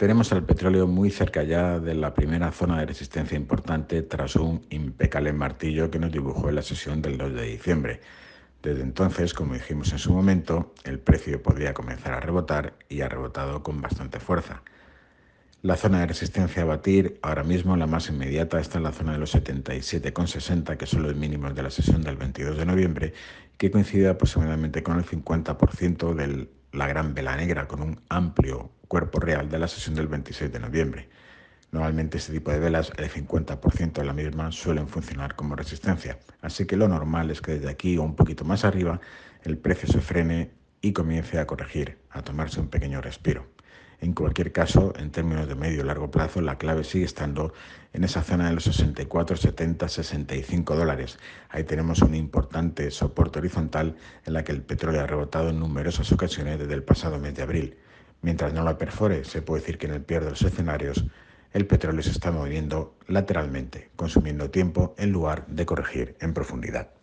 Tenemos al petróleo muy cerca ya de la primera zona de resistencia importante tras un impecable martillo que nos dibujó en la sesión del 2 de diciembre. Desde entonces, como dijimos en su momento, el precio podría comenzar a rebotar y ha rebotado con bastante fuerza. La zona de resistencia a batir, ahora mismo la más inmediata, está en la zona de los 77,60, que son los mínimos de la sesión del 22 de noviembre, que coincide aproximadamente con el 50% de la gran vela negra, con un amplio cuerpo real de la sesión del 26 de noviembre. Normalmente este tipo de velas, el 50% de la misma, suelen funcionar como resistencia. Así que lo normal es que desde aquí o un poquito más arriba el precio se frene y comience a corregir, a tomarse un pequeño respiro. En cualquier caso, en términos de medio y largo plazo, la clave sigue estando en esa zona de los 64, 70, 65 dólares. Ahí tenemos un importante soporte horizontal en la que el petróleo ha rebotado en numerosas ocasiones desde el pasado mes de abril. Mientras no la perfore, se puede decir que en el peor de los escenarios, el petróleo se está moviendo lateralmente, consumiendo tiempo en lugar de corregir en profundidad.